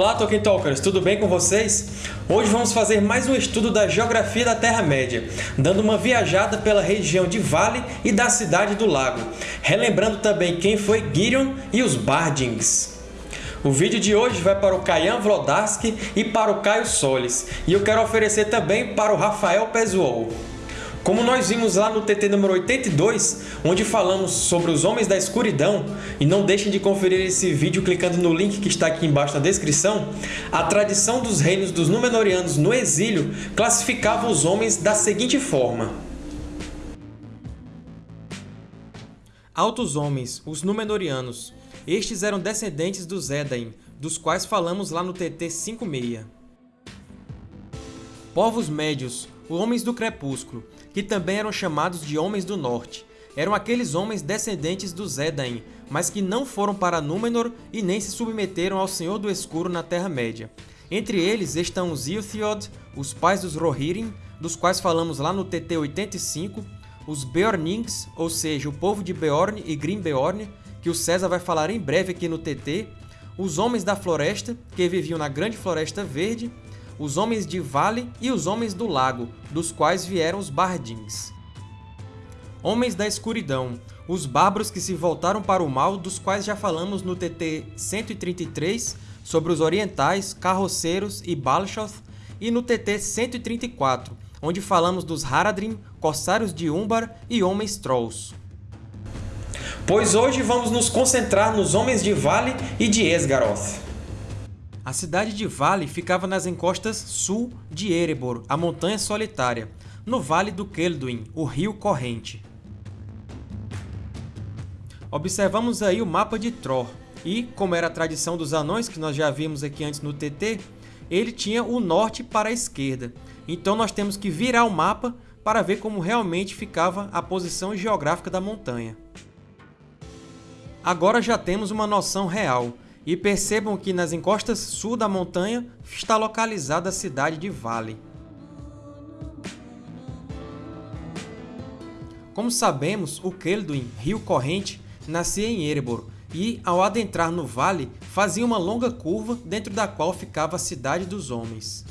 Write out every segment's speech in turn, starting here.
Olá, Tolkien Talkers! Tudo bem com vocês? Hoje vamos fazer mais um estudo da geografia da Terra-média, dando uma viajada pela região de Vale e da Cidade do Lago, relembrando também quem foi Girion e os Bardings. O vídeo de hoje vai para o Kayan Vlodarski e para o Caio Solis, e eu quero oferecer também para o Rafael Pezuol. Como nós vimos lá no TT número 82, onde falamos sobre os Homens da Escuridão, e não deixem de conferir esse vídeo clicando no link que está aqui embaixo na descrição, a tradição dos reinos dos Númenóreanos no exílio classificava os homens da seguinte forma. Altos Homens, os Númenóreanos. Estes eram descendentes dos Edain, dos quais falamos lá no TT 56. Povos Médios, os Homens do Crepúsculo, que também eram chamados de Homens do Norte. Eram aqueles homens descendentes dos Edain, mas que não foram para Númenor e nem se submeteram ao Senhor do Escuro na Terra-média. Entre eles estão os Ilthiod, os pais dos Rohirrim, dos quais falamos lá no TT 85, os Beornings, ou seja, o povo de Beorn e Grimbeorn, que o César vai falar em breve aqui no TT, os Homens da Floresta, que viviam na Grande Floresta Verde, os Homens de Vale e os Homens do Lago, dos quais vieram os Bardins. Homens da Escuridão, os bárbaros que se voltaram para o mal, dos quais já falamos no TT 133 sobre os orientais, carroceiros e Balshoth, e no TT 134, onde falamos dos Haradrim, corsários de Umbar e homens Trolls. Pois hoje vamos nos concentrar nos Homens de Vale e de Esgaroth. A cidade de Vale ficava nas encostas sul de Erebor, a Montanha Solitária, no Vale do Kelduin, o rio corrente. Observamos aí o mapa de Tror, e, como era a tradição dos anões, que nós já vimos aqui antes no TT, ele tinha o norte para a esquerda. Então nós temos que virar o mapa para ver como realmente ficava a posição geográfica da montanha. Agora já temos uma noção real, e percebam que nas encostas sul da montanha está localizada a cidade de Vale. Como sabemos, o Kelduin, rio corrente, nascia em Erebor, e, ao adentrar no vale, fazia uma longa curva dentro da qual ficava a Cidade dos Homens.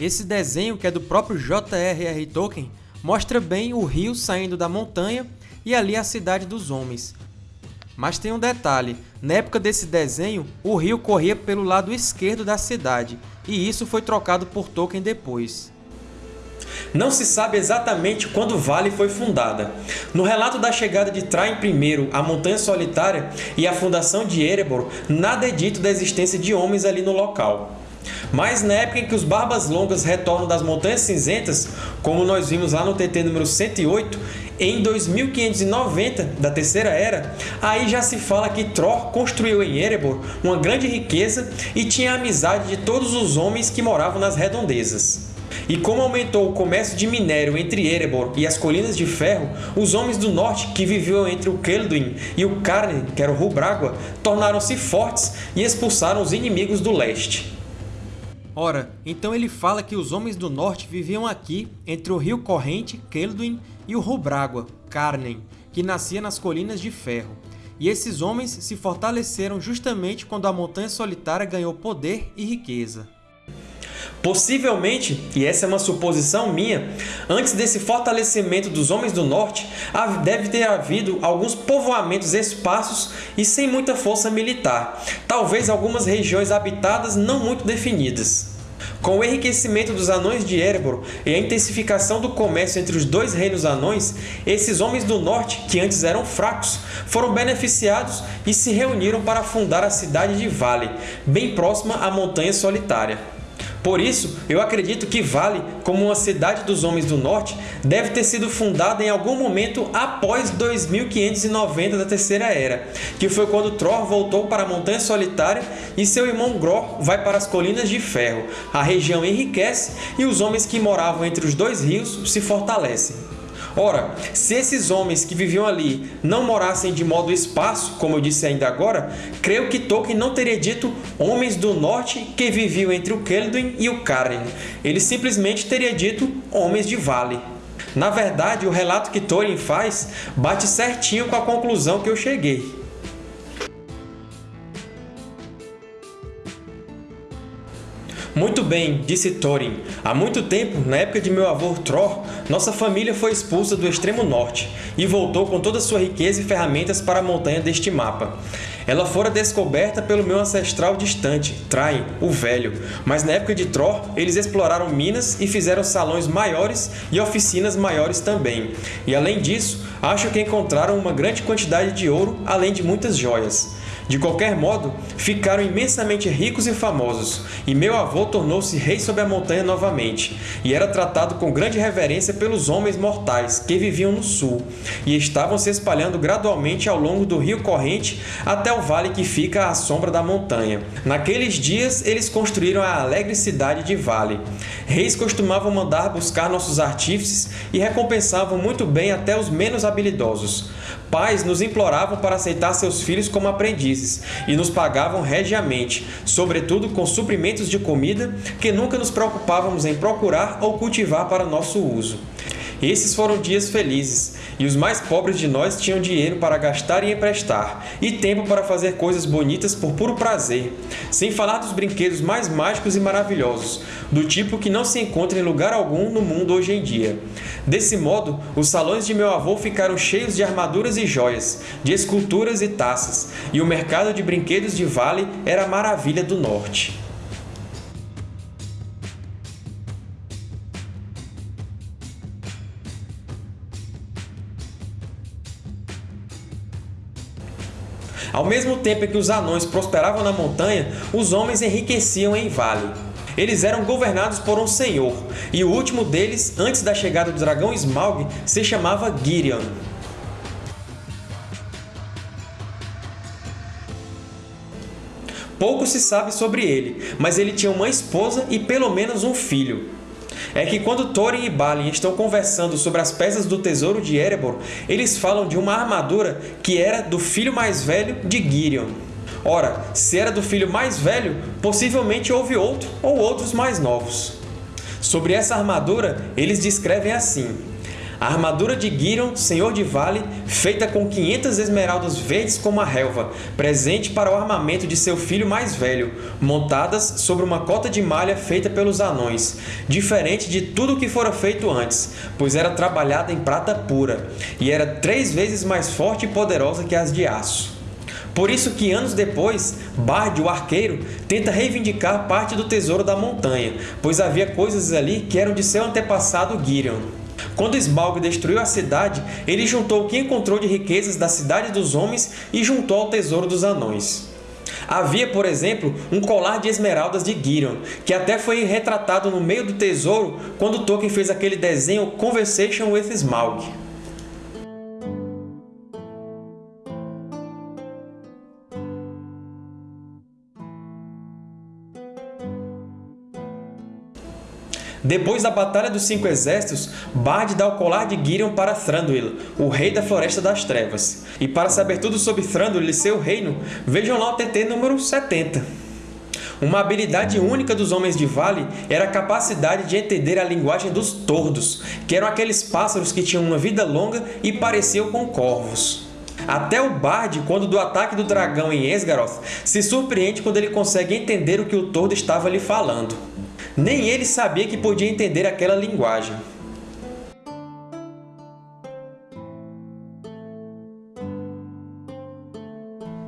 Esse desenho, que é do próprio J.R.R. Tolkien, mostra bem o rio saindo da montanha e ali a cidade dos homens. Mas tem um detalhe, na época desse desenho, o rio corria pelo lado esquerdo da cidade, e isso foi trocado por Tolkien depois. Não se sabe exatamente quando Vale foi fundada. No relato da chegada de Traim I à Montanha Solitária e a fundação de Erebor, nada é dito da existência de homens ali no local. Mas na época em que os Barbas Longas retornam das Montanhas Cinzentas, como nós vimos lá no TT número 108, em 2590 da Terceira Era, aí já se fala que Tror construiu em Erebor uma grande riqueza e tinha a amizade de todos os homens que moravam nas redondezas. E como aumentou o comércio de minério entre Erebor e as Colinas de Ferro, os homens do norte que viviam entre o Kelduin e o Carne, que era o Rubrágua, tornaram-se fortes e expulsaram os inimigos do leste. Ora, então ele fala que os homens do norte viviam aqui, entre o rio corrente, Kelduin, e o Rubrágua, Carnen, que nascia nas Colinas de Ferro. E esses homens se fortaleceram justamente quando a Montanha Solitária ganhou poder e riqueza. Possivelmente, e essa é uma suposição minha, antes desse fortalecimento dos Homens do Norte, deve ter havido alguns povoamentos esparsos e sem muita força militar, talvez algumas regiões habitadas não muito definidas. Com o enriquecimento dos Anões de Erebor e a intensificação do comércio entre os dois reinos anões, esses Homens do Norte, que antes eram fracos, foram beneficiados e se reuniram para fundar a cidade de Vale, bem próxima à Montanha Solitária. Por isso, eu acredito que Vale, como uma cidade dos Homens do Norte, deve ter sido fundada em algum momento após 2590 da Terceira Era, que foi quando Tror voltou para a Montanha Solitária e seu irmão Gror vai para as Colinas de Ferro. A região enriquece e os homens que moravam entre os dois rios se fortalecem. Ora, se esses homens que viviam ali não morassem de modo esparso, como eu disse ainda agora, creio que Tolkien não teria dito homens do norte que viviam entre o Kelduin e o Karen. Ele simplesmente teria dito homens de vale. Na verdade, o relato que Tolkien faz bate certinho com a conclusão que eu cheguei. Muito bem, disse Thorin. Há muito tempo, na época de meu avô Thor, nossa família foi expulsa do extremo norte e voltou com toda sua riqueza e ferramentas para a montanha deste mapa. Ela fora descoberta pelo meu ancestral distante, Train, o Velho, mas na época de Thor, eles exploraram minas e fizeram salões maiores e oficinas maiores também. E além disso, acho que encontraram uma grande quantidade de ouro, além de muitas joias. De qualquer modo, ficaram imensamente ricos e famosos, e meu avô tornou-se rei sobre a montanha novamente, e era tratado com grande reverência pelos homens mortais que viviam no sul, e estavam se espalhando gradualmente ao longo do rio corrente até o vale que fica à sombra da montanha. Naqueles dias, eles construíram a alegre cidade de Vale. Reis costumavam mandar buscar nossos artífices e recompensavam muito bem até os menos habilidosos. Pais nos imploravam para aceitar seus filhos como aprendizes e nos pagavam regiamente, sobretudo com suprimentos de comida que nunca nos preocupávamos em procurar ou cultivar para nosso uso. Esses foram dias felizes, e os mais pobres de nós tinham dinheiro para gastar e emprestar, e tempo para fazer coisas bonitas por puro prazer, sem falar dos brinquedos mais mágicos e maravilhosos, do tipo que não se encontra em lugar algum no mundo hoje em dia. Desse modo, os salões de meu avô ficaram cheios de armaduras e joias, de esculturas e taças, e o mercado de brinquedos de Vale era a maravilha do norte. Ao mesmo tempo em que os anões prosperavam na montanha, os homens enriqueciam em Vale. Eles eram governados por um senhor, e o último deles, antes da chegada do dragão Smaug, se chamava Girion. Pouco se sabe sobre ele, mas ele tinha uma esposa e pelo menos um filho é que quando Thorin e Balin estão conversando sobre as peças do tesouro de Erebor, eles falam de uma armadura que era do filho mais velho de Girion. Ora, se era do filho mais velho, possivelmente houve outro ou outros mais novos. Sobre essa armadura, eles descrevem assim a armadura de Girion, senhor de Vale, feita com 500 esmeraldas verdes como a relva, presente para o armamento de seu filho mais velho, montadas sobre uma cota de malha feita pelos anões, diferente de tudo o que fora feito antes, pois era trabalhada em prata pura, e era três vezes mais forte e poderosa que as de aço. Por isso que anos depois, Bard, o arqueiro, tenta reivindicar parte do tesouro da montanha, pois havia coisas ali que eram de seu antepassado Girion. Quando Smaug destruiu a cidade, ele juntou o que encontrou de riquezas da cidade dos homens e juntou ao tesouro dos anões. Havia, por exemplo, um colar de esmeraldas de Girion, que até foi retratado no meio do tesouro quando Tolkien fez aquele desenho Conversation with Smaug. Depois da Batalha dos Cinco Exércitos, Bard dá o colar de Girion para Thranduil, o Rei da Floresta das Trevas. E para saber tudo sobre Thranduil e seu reino, vejam lá o TT número 70. Uma habilidade única dos Homens de Vale era a capacidade de entender a linguagem dos Tordos, que eram aqueles pássaros que tinham uma vida longa e pareciam com corvos. Até o Bard, quando do ataque do dragão em Esgaroth, se surpreende quando ele consegue entender o que o Tordo estava lhe falando. Nem ele sabia que podia entender aquela linguagem.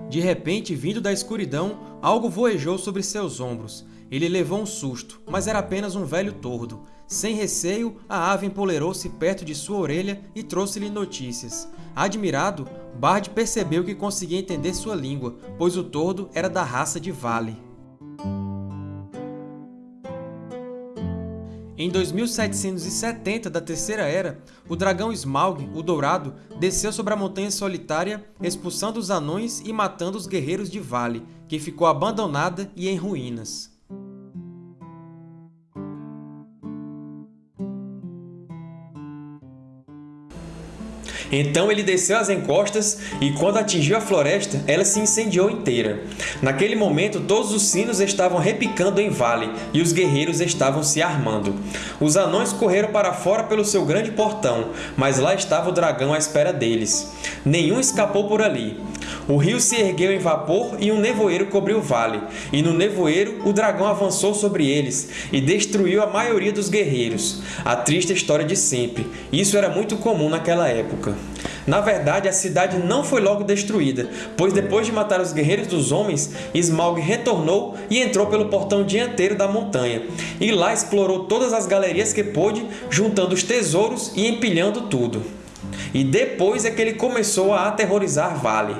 De repente, vindo da escuridão, algo voejou sobre seus ombros. Ele levou um susto, mas era apenas um velho tordo. Sem receio, a ave empolerou-se perto de sua orelha e trouxe-lhe notícias. Admirado, Bard percebeu que conseguia entender sua língua, pois o tordo era da raça de Vale. Em 2770 da Terceira Era, o dragão Smaug, o Dourado, desceu sobre a Montanha Solitária, expulsando os anões e matando os guerreiros de Vale, que ficou abandonada e em ruínas. Então ele desceu as encostas e, quando atingiu a floresta, ela se incendiou inteira. Naquele momento, todos os sinos estavam repicando em vale e os guerreiros estavam se armando. Os anões correram para fora pelo seu grande portão, mas lá estava o dragão à espera deles. Nenhum escapou por ali. O rio se ergueu em vapor e um nevoeiro cobriu o vale, e no nevoeiro o dragão avançou sobre eles e destruiu a maioria dos guerreiros. A triste história de sempre. Isso era muito comum naquela época. Na verdade, a cidade não foi logo destruída, pois depois de matar os guerreiros dos homens, Smaug retornou e entrou pelo portão dianteiro da montanha, e lá explorou todas as galerias que pôde, juntando os tesouros e empilhando tudo. E depois é que ele começou a aterrorizar Vale.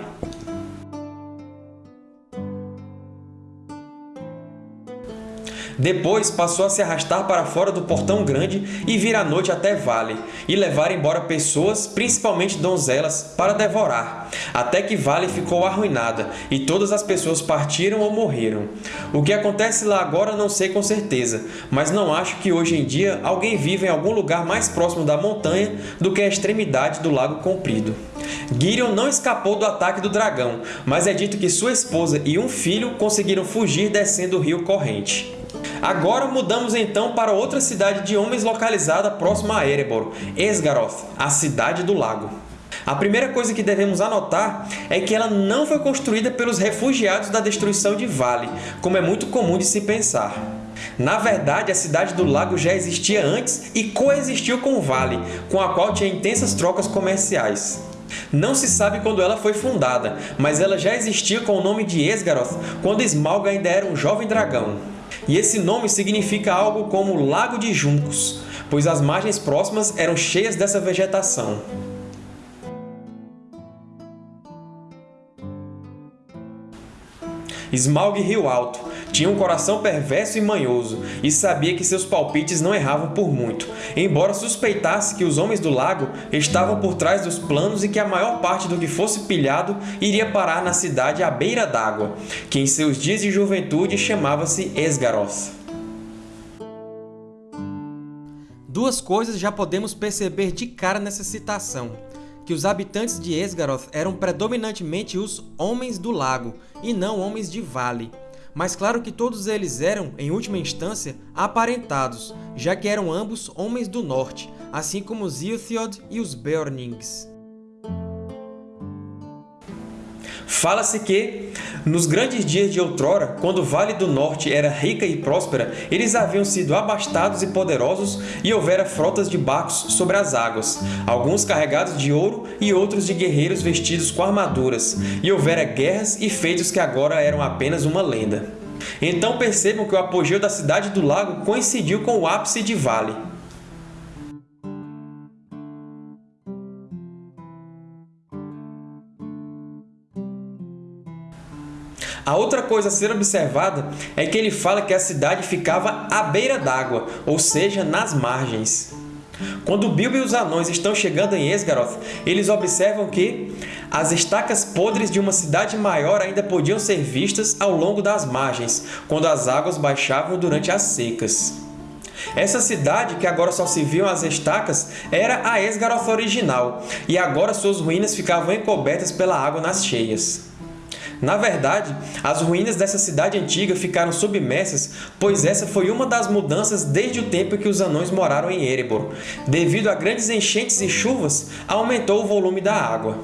Depois passou a se arrastar para fora do Portão Grande e vir à noite até Vale, e levar embora pessoas, principalmente donzelas, para devorar, até que Vale ficou arruinada, e todas as pessoas partiram ou morreram. O que acontece lá agora não sei com certeza, mas não acho que hoje em dia alguém viva em algum lugar mais próximo da montanha do que a extremidade do Lago Comprido. Girion não escapou do ataque do dragão, mas é dito que sua esposa e um filho conseguiram fugir descendo o rio corrente. Agora mudamos então para outra cidade de homens localizada próxima a Erebor, Esgaroth, a Cidade do Lago. A primeira coisa que devemos anotar é que ela não foi construída pelos refugiados da destruição de Vale, como é muito comum de se pensar. Na verdade, a Cidade do Lago já existia antes e coexistiu com Vale, com a qual tinha intensas trocas comerciais. Não se sabe quando ela foi fundada, mas ela já existia com o nome de Esgaroth quando Smaug ainda era um jovem dragão. E esse nome significa algo como Lago de Juncos, pois as margens próximas eram cheias dessa vegetação. Smaug Rio Alto tinha um coração perverso e manhoso, e sabia que seus palpites não erravam por muito, embora suspeitasse que os Homens do Lago estavam por trás dos planos e que a maior parte do que fosse pilhado iria parar na cidade à beira d'água, que em seus dias de juventude chamava-se Esgaroth. Duas coisas já podemos perceber de cara nessa citação que os habitantes de Esgaroth eram predominantemente os Homens do Lago, e não Homens de Vale. Mas claro que todos eles eram, em última instância, aparentados, já que eram ambos Homens do Norte, assim como os Ilthiod e os Beornings. Fala-se que, nos grandes dias de outrora, quando o Vale do Norte era rica e próspera, eles haviam sido abastados e poderosos e houvera frotas de barcos sobre as águas, alguns carregados de ouro e outros de guerreiros vestidos com armaduras, e houvera guerras e feitos que agora eram apenas uma lenda. Então percebam que o apogeu da Cidade do Lago coincidiu com o ápice de Vale. A outra coisa a ser observada é que ele fala que a cidade ficava à beira d'água, ou seja, nas margens. Quando Bilbo e os anões estão chegando em Esgaroth, eles observam que as estacas podres de uma cidade maior ainda podiam ser vistas ao longo das margens, quando as águas baixavam durante as secas. Essa cidade, que agora só se viam as estacas, era a Esgaroth original, e agora suas ruínas ficavam encobertas pela água nas cheias. Na verdade, as ruínas dessa cidade antiga ficaram submersas, pois essa foi uma das mudanças desde o tempo em que os anões moraram em Erebor. Devido a grandes enchentes e chuvas, aumentou o volume da água.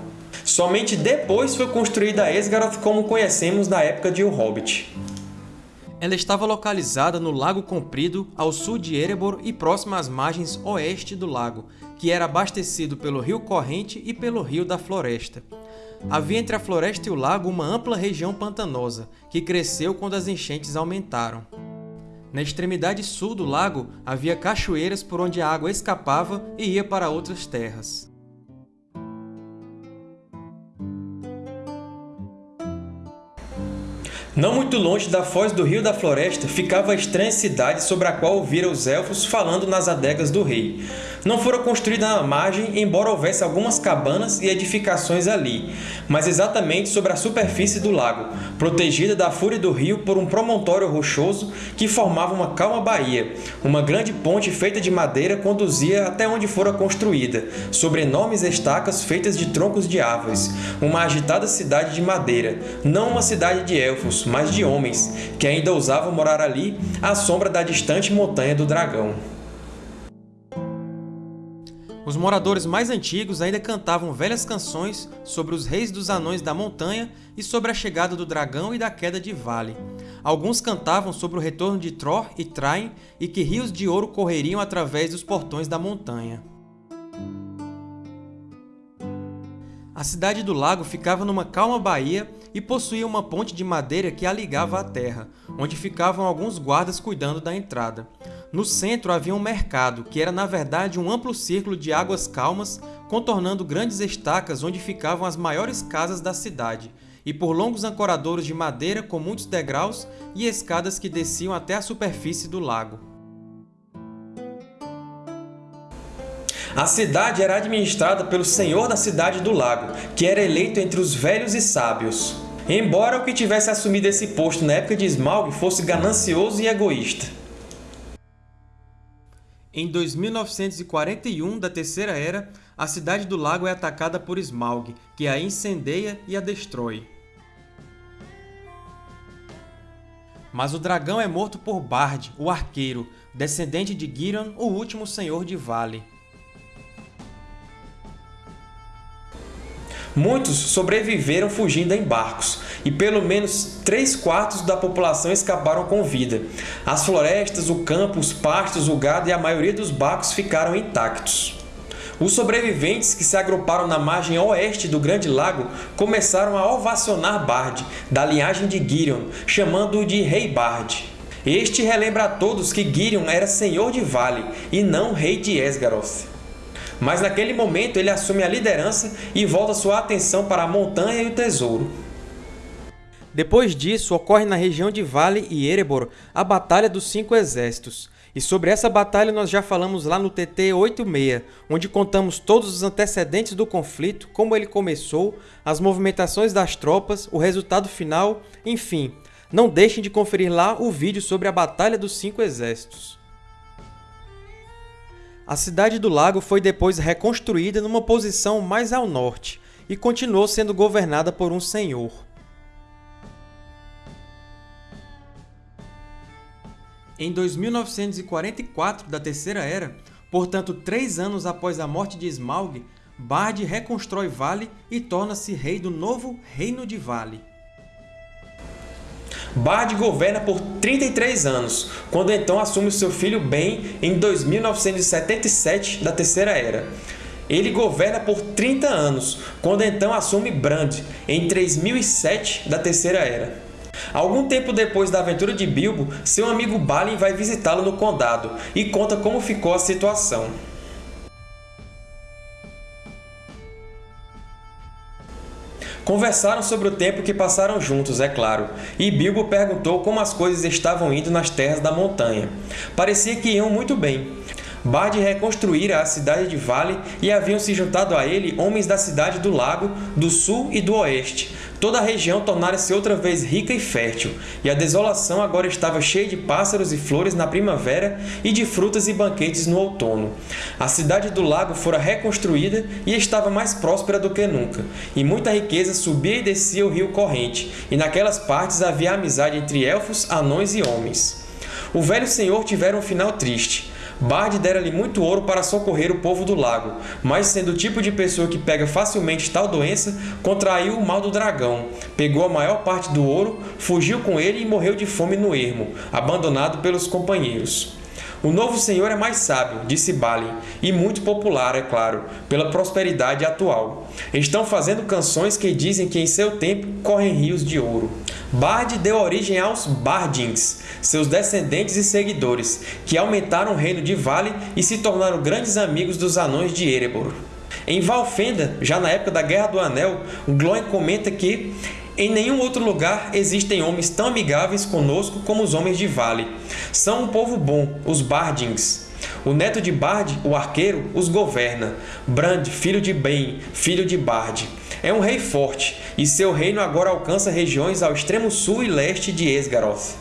Somente depois foi construída Esgaroth como conhecemos na época de O Hobbit. Ela estava localizada no Lago Comprido, ao sul de Erebor e próxima às margens oeste do lago, que era abastecido pelo Rio Corrente e pelo Rio da Floresta. Havia entre a floresta e o lago uma ampla região pantanosa, que cresceu quando as enchentes aumentaram. Na extremidade sul do lago havia cachoeiras por onde a água escapava e ia para outras terras. Não muito longe da foz do Rio da Floresta ficava a estranha cidade sobre a qual ouvira os Elfos falando nas adegas do rei. Não fora construída na margem, embora houvesse algumas cabanas e edificações ali, mas exatamente sobre a superfície do lago, protegida da fúria do rio por um promontório rochoso que formava uma calma baía. Uma grande ponte feita de madeira conduzia até onde fora construída, sobre enormes estacas feitas de troncos de árvores. Uma agitada cidade de madeira, não uma cidade de Elfos, mas de homens, que ainda ousavam morar ali à sombra da distante Montanha do Dragão. Os moradores mais antigos ainda cantavam velhas canções sobre os reis dos anões da montanha e sobre a chegada do dragão e da queda de Vale. Alguns cantavam sobre o retorno de Tror e Train e que rios de ouro correriam através dos portões da montanha. A cidade do lago ficava numa calma baía e possuía uma ponte de madeira que a ligava à terra, onde ficavam alguns guardas cuidando da entrada. No centro havia um mercado, que era na verdade um amplo círculo de águas calmas, contornando grandes estacas onde ficavam as maiores casas da cidade, e por longos ancoradouros de madeira com muitos degraus e escadas que desciam até a superfície do lago. A cidade era administrada pelo Senhor da Cidade do Lago, que era eleito entre os velhos e sábios. Embora o que tivesse assumido esse posto na época de Smaug fosse ganancioso e egoísta. Em 2941 da Terceira Era, a Cidade do Lago é atacada por Smaug, que a incendeia e a destrói. Mas o dragão é morto por Bard, o Arqueiro, descendente de Girion, o último Senhor de Vale. Muitos sobreviveram fugindo em barcos, e pelo menos 3 quartos da população escaparam com vida. As florestas, o campo, os pastos, o gado e a maioria dos barcos ficaram intactos. Os sobreviventes que se agruparam na margem oeste do Grande Lago começaram a ovacionar Bard, da linhagem de Girion, chamando-o de Rei Bard. Este relembra a todos que Girion era senhor de Vale e não rei de Esgaroth. Mas naquele momento ele assume a liderança e volta sua atenção para a montanha e o tesouro. Depois disso, ocorre na região de Vale e Erebor a Batalha dos Cinco Exércitos. E sobre essa batalha nós já falamos lá no TT 86, onde contamos todos os antecedentes do conflito, como ele começou, as movimentações das tropas, o resultado final, enfim. Não deixem de conferir lá o vídeo sobre a Batalha dos Cinco Exércitos. A cidade do lago foi depois reconstruída numa posição mais ao norte e continuou sendo governada por um senhor. Em 2944 da Terceira Era, portanto três anos após a morte de Smaug, Bard reconstrói Vale e torna-se rei do novo Reino de Vale. Bard governa por 33 anos, quando então assume seu filho Ben em 2977 da Terceira Era. Ele governa por 30 anos, quando então assume Brand, em 3007 da Terceira Era. Algum tempo depois da aventura de Bilbo, seu amigo Balin vai visitá-lo no Condado e conta como ficou a situação. Conversaram sobre o tempo que passaram juntos, é claro, e Bilbo perguntou como as coisas estavam indo nas terras da montanha. Parecia que iam muito bem. Bard reconstruíra a cidade de Vale e haviam se juntado a ele homens da cidade do lago, do sul e do oeste. Toda a região tornara-se outra vez rica e fértil, e a desolação agora estava cheia de pássaros e flores na primavera e de frutas e banquetes no outono. A cidade do lago fora reconstruída e estava mais próspera do que nunca, e muita riqueza subia e descia o rio corrente, e naquelas partes havia amizade entre elfos, anões e homens. O velho senhor tivera um final triste. Bard dera-lhe muito ouro para socorrer o povo do lago, mas sendo o tipo de pessoa que pega facilmente tal doença, contraiu o mal do dragão, pegou a maior parte do ouro, fugiu com ele e morreu de fome no ermo, abandonado pelos companheiros. O novo senhor é mais sábio, disse Balin, e muito popular, é claro, pela prosperidade atual. Estão fazendo canções que dizem que em seu tempo correm rios de ouro. Bard deu origem aos Bardings, seus descendentes e seguidores, que aumentaram o reino de Vale e se tornaram grandes amigos dos anões de Erebor. Em Valfenda, já na época da Guerra do Anel, Glóin comenta que em nenhum outro lugar existem homens tão amigáveis conosco como os homens de Vale. São um povo bom, os Bardings. O neto de Bard, o arqueiro, os governa. Brand, filho de Ben, filho de Bard. É um rei forte, e seu reino agora alcança regiões ao extremo sul e leste de Esgaroth.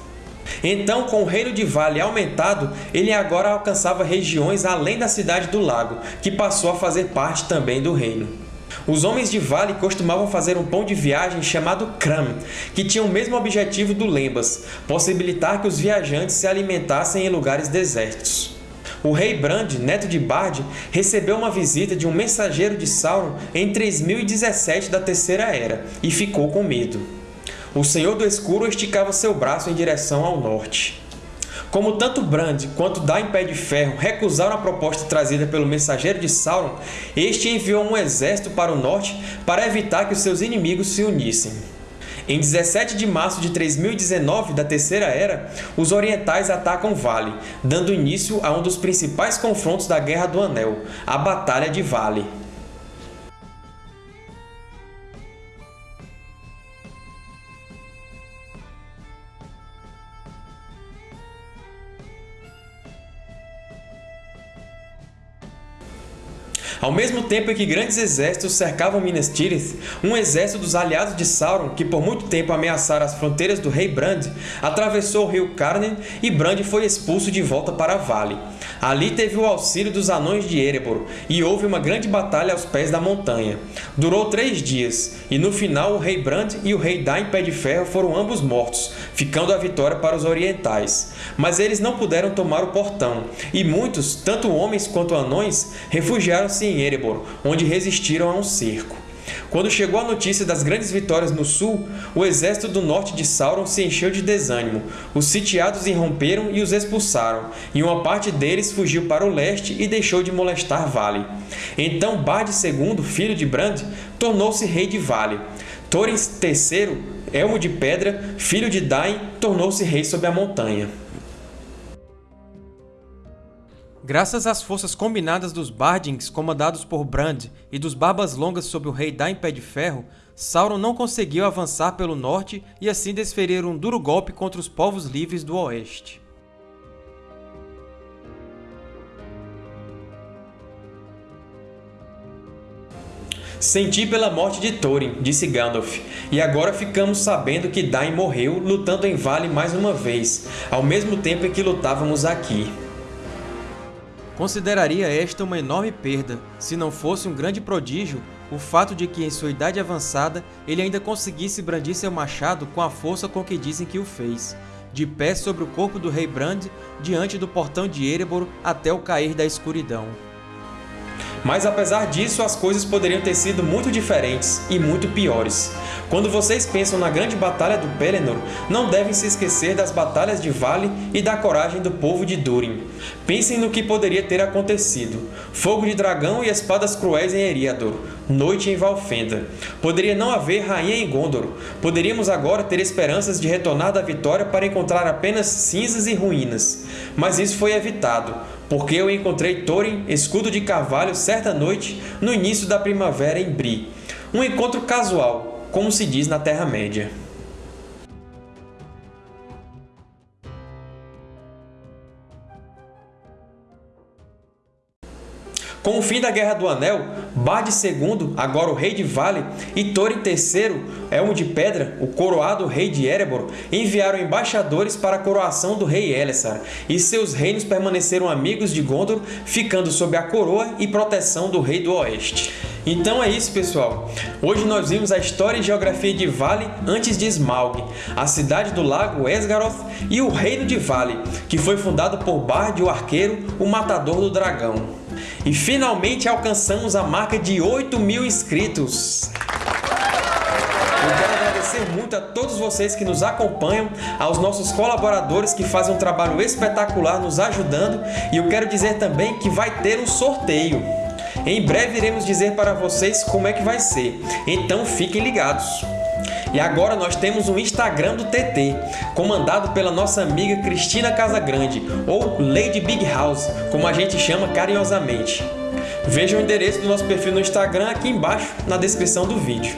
Então, com o reino de Vale aumentado, ele agora alcançava regiões além da cidade do lago, que passou a fazer parte também do reino. Os homens de Vale costumavam fazer um pão de viagem chamado Kram, que tinha o mesmo objetivo do Lembas, possibilitar que os viajantes se alimentassem em lugares desertos. O rei Brand, neto de Bard, recebeu uma visita de um mensageiro de Sauron em 3017 da Terceira Era e ficou com medo. O Senhor do Escuro esticava seu braço em direção ao norte. Como tanto Brand quanto Dain Pé de Ferro recusaram a proposta trazida pelo mensageiro de Sauron, este enviou um exército para o norte para evitar que os seus inimigos se unissem. Em 17 de março de 3019 da Terceira Era, os orientais atacam Vale, dando início a um dos principais confrontos da Guerra do Anel, a Batalha de Vale. Ao mesmo tempo em que grandes exércitos cercavam Minas Tirith, um exército dos aliados de Sauron, que por muito tempo ameaçara as fronteiras do rei Brand, atravessou o rio Carnen e Brand foi expulso de volta para Vale. Ali teve o auxílio dos Anões de Erebor, e houve uma grande batalha aos pés da montanha. Durou três dias, e no final o rei Brand e o rei Dain Pé de Ferro foram ambos mortos, ficando a vitória para os orientais. Mas eles não puderam tomar o portão, e muitos, tanto homens quanto anões, refugiaram-se em Erebor, onde resistiram a um cerco. Quando chegou a notícia das grandes vitórias no sul, o exército do norte de Sauron se encheu de desânimo. Os sitiados irromperam e os expulsaram, e uma parte deles fugiu para o leste e deixou de molestar Vale. Então Bard II, filho de Brand, tornou-se rei de Vale. Thorin III, Elmo de Pedra, filho de Dain, tornou-se rei sobre a montanha. Graças às forças combinadas dos Bardings comandados por Brand e dos Barbas Longas sob o rei Dain Pé de Ferro, Sauron não conseguiu avançar pelo norte e assim desferir um duro golpe contra os povos livres do oeste. Senti pela morte de Thorin, disse Gandalf, e agora ficamos sabendo que Dain morreu lutando em Vale mais uma vez, ao mesmo tempo em que lutávamos aqui. Consideraria esta uma enorme perda, se não fosse um grande prodígio o fato de que em sua idade avançada ele ainda conseguisse brandir seu machado com a força com que dizem que o fez, de pé sobre o corpo do rei Brand, diante do portão de Erebor até o cair da escuridão. Mas apesar disso, as coisas poderiam ter sido muito diferentes e muito piores. Quando vocês pensam na grande batalha do Pelennor, não devem se esquecer das batalhas de Vale e da coragem do povo de Durin. Pensem no que poderia ter acontecido. Fogo de dragão e espadas cruéis em Eriador. Noite em Valfenda. Poderia não haver rainha em Gondor. Poderíamos agora ter esperanças de retornar da vitória para encontrar apenas cinzas e ruínas. Mas isso foi evitado porque eu encontrei Thorin, escudo de carvalho, certa noite, no início da primavera em Bri. Um encontro casual, como se diz na Terra-média. Com o fim da Guerra do Anel, Bard II, agora o rei de Vale, e Thorin III, Elmo de Pedra, o coroado rei de Erebor, enviaram embaixadores para a coroação do rei Elessar, e seus reinos permaneceram amigos de Gondor, ficando sob a coroa e proteção do rei do Oeste. Então é isso, pessoal. Hoje nós vimos a história e geografia de Vale antes de Smaug, a cidade do lago Esgaroth e o reino de Vale, que foi fundado por Bard o Arqueiro, o matador do dragão. E finalmente alcançamos a marca de 8 mil inscritos! Eu quero agradecer muito a todos vocês que nos acompanham, aos nossos colaboradores que fazem um trabalho espetacular nos ajudando e eu quero dizer também que vai ter um sorteio. Em breve iremos dizer para vocês como é que vai ser, então fiquem ligados! E agora nós temos um Instagram do TT, comandado pela nossa amiga Cristina Casagrande, ou Lady Big House, como a gente chama carinhosamente. Veja o endereço do nosso perfil no Instagram aqui embaixo na descrição do vídeo.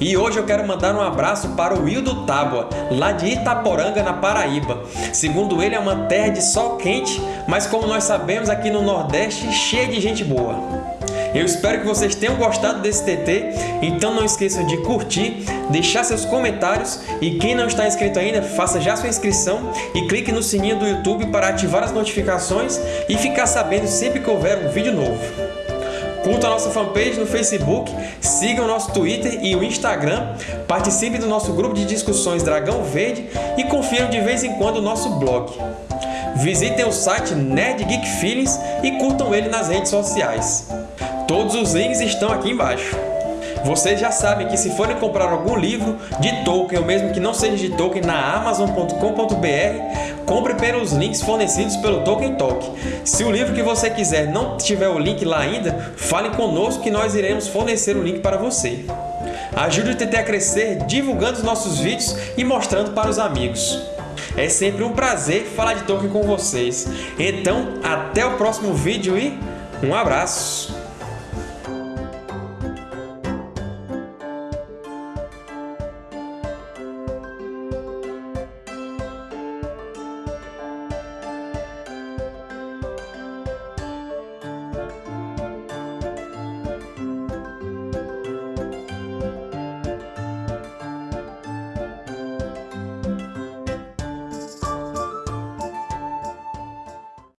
E hoje eu quero mandar um abraço para o Wildo Tábua, lá de Itaporanga, na Paraíba. Segundo ele, é uma terra de sol quente, mas como nós sabemos, aqui no Nordeste, cheia de gente boa. Eu espero que vocês tenham gostado desse TT, então não esqueçam de curtir, deixar seus comentários e quem não está inscrito ainda, faça já sua inscrição e clique no sininho do YouTube para ativar as notificações e ficar sabendo sempre que houver um vídeo novo. Curtam a nossa fanpage no Facebook, sigam o nosso Twitter e o Instagram, participem do nosso grupo de discussões Dragão Verde e confiram de vez em quando o nosso blog. visitem o site Nerd Geek Feelings e curtam ele nas redes sociais. Todos os links estão aqui embaixo. Vocês já sabem que se forem comprar algum livro de Tolkien, ou mesmo que não seja de Tolkien, na Amazon.com.br, compre pelos links fornecidos pelo Tolkien Talk. Se o livro que você quiser não tiver o link lá ainda, fale conosco que nós iremos fornecer o link para você. Ajude o TT a crescer divulgando os nossos vídeos e mostrando para os amigos. É sempre um prazer falar de Tolkien com vocês. Então, até o próximo vídeo e um abraço!